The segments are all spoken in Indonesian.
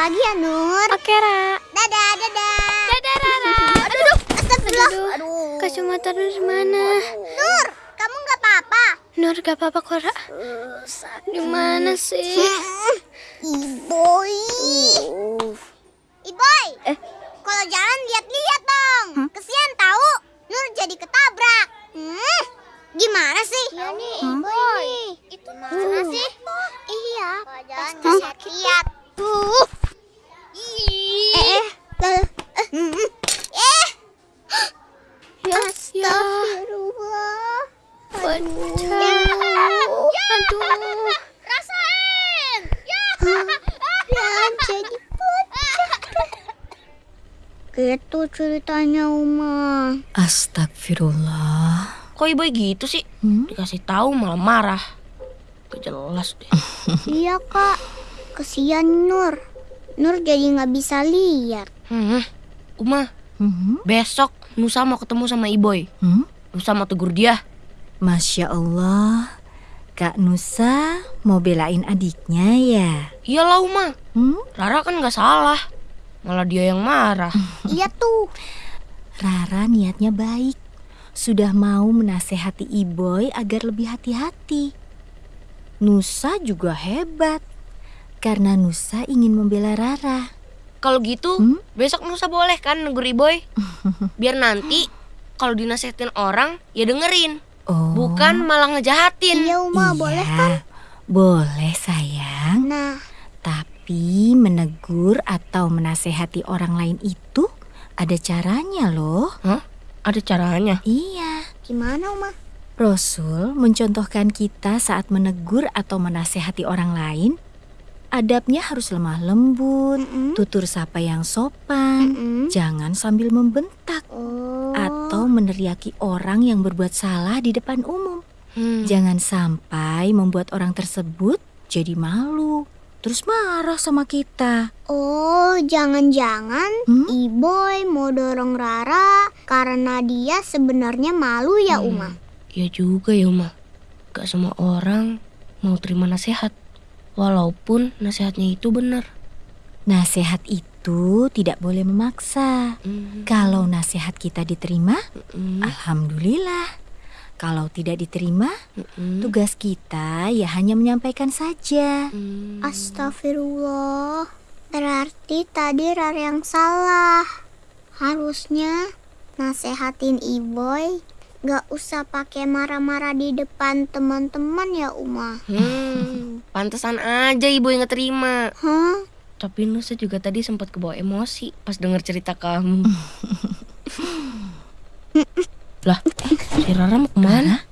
lagi ya, Nur. Oke, Ra. Dadah, dadah. Dadah, Rara. Aduh, astagfirullah. Aduh, Aduh. Kacamata Nur mana? Nur, kamu nggak apa-apa? Nur gak apa-apa kok, Ra. Di mana sih? Iboy. Iboy. Eh. Kalau jalan lihat-lihat dong. Kesian tahu. Nur jadi ketabrak. Hmm. Gimana sih? Iya nih, Iboy nih. Itu mana sih? Iya. Pasti lihat-lihat. Tuh. Eh, eh. Eh. Ya, ya. Astagfirullah. Aduh. Aduh. Rasain. Ya. Yang jadi. Gitu ceritanya Uma. Astagfirullah. Kok ibu gitu sih? Hmm? Dikasih tahu malah marah. Gak jelas deh. iya kak. Kesian Nur. Nur jadi nggak bisa lihat. Hmm. Uma, Hmm? besok Nusa mau ketemu sama Iboy. Hmm? Nusa mau tegur dia. Masya Allah. Kak Nusa mau belain adiknya ya? Iyalah Uma, Hmm? Rara kan gak salah. Malah dia yang marah. Iya tuh. Rara niatnya baik. Sudah mau menasehati Iboy agar lebih hati-hati. Nusa juga hebat. Karena Nusa ingin membela Rara. Kalau gitu, Hmm? besok Nusa boleh kan negur Iboy? Biar nanti kalau dinasehatin orang, ya dengerin. Oh. Bukan malah ngejahatin. Iya Uma boleh kan? Boleh sayang. Nah, Tapi menegur atau menasehati orang lain itu ada caranya loh. Ada caranya. Iya. gimana Uma? Rasul mencontohkan kita saat menegur atau menasehati orang lain. Adabnya harus lemah lembut, Mm-mm. tutur sapa yang sopan, Mm-mm. jangan sambil membentak Oh. atau meneriaki orang yang berbuat salah di depan umum. Hmm. Jangan sampai membuat orang tersebut jadi malu, terus marah sama kita. Oh, jangan-jangan Hmm? Iboy mau dorong Rara karena dia sebenarnya malu ya Hmm. Uma. Ya juga ya Uma. Gak semua orang mau terima nasihat. Walaupun nasihatnya itu benar. Nasihat itu tidak boleh memaksa. Hmm. Kalau nasihat kita diterima, Hmm. alhamdulillah. Kalau tidak diterima, Hmm. tugas kita ya hanya menyampaikan saja. Hmm. Astagfirullah. Berarti tadi Rara yang salah. Harusnya nasehatin Iboy gak usah pakai marah-marah di depan teman-teman ya Uma. Hmm. Pantesan aja ibu yang ngeterima. Hah? Tapi Nusa juga tadi sempat kebawa emosi pas denger cerita kamu. lah, si Rara mau ke mana?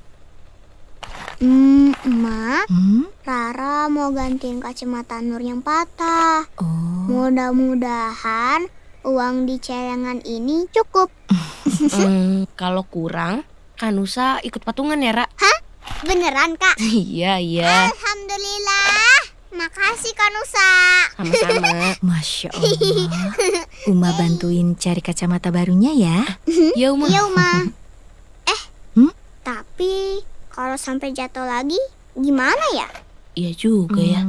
Hmm, Emak, Hmm? Rara mau gantiin kacamata Nur yang patah. Oh, Mudah-mudahan uang di celengan ini cukup. Hmm, kalau kurang, kan Nusa ikut patungan ya, Ra? Beneran, Kak? iya, iya. Alhamdulillah. Makasih, Kak Nusa. Sama-sama. masya Allah. Uma bantuin cari kacamata barunya ya. Ya, Uma. Iya, Uma. Eh, Hmm? tapi kalau sampai jatuh lagi, gimana ya? Iya juga ya.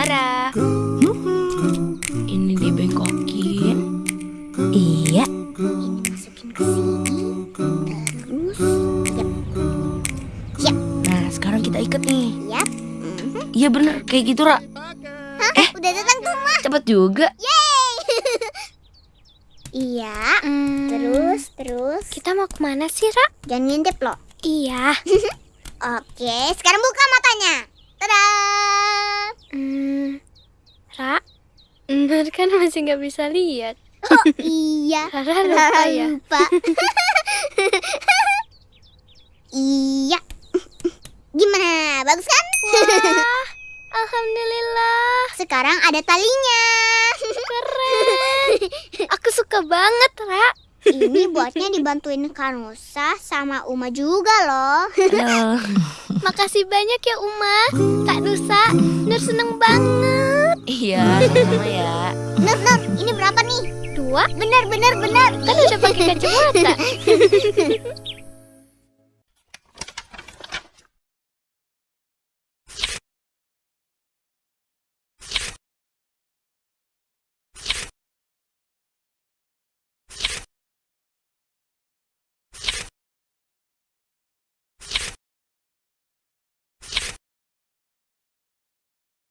Tada. Rara. Ini dibengkokin. iya, Ini masukin ke sini. Terus, yap, Nah, sekarang kita ikat nih. yap. Iya bener, kayak gitu, Ra. Eh, udah datang tuh, Ma. Cepet juga. Iya. Hmm, Terus, terus. kita mau ke mana sih, Ra? Jangan ngintip loh. Iya. Oke, sekarang buka matanya. Tada. Ra, Nur kan masih nggak bisa lihat. Oh iya. Rara lupa ya. lupa. iya. Gimana? Bagus kan? Wah, alhamdulillah. Sekarang ada talinya. Keren. Aku suka banget, Ra. Ini buatnya dibantuin Kanusa sama Uma juga loh. Halo. Makasih banyak ya, Uma. Kak Nusa, Nur seneng banget. Iya, sama-sama ya. Nur, Nur, ini berapa nih? Dua, Benar, benar, benar. kan udah pakai kacamata.